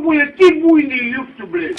блядь, ты буйный, ёпта, блядь.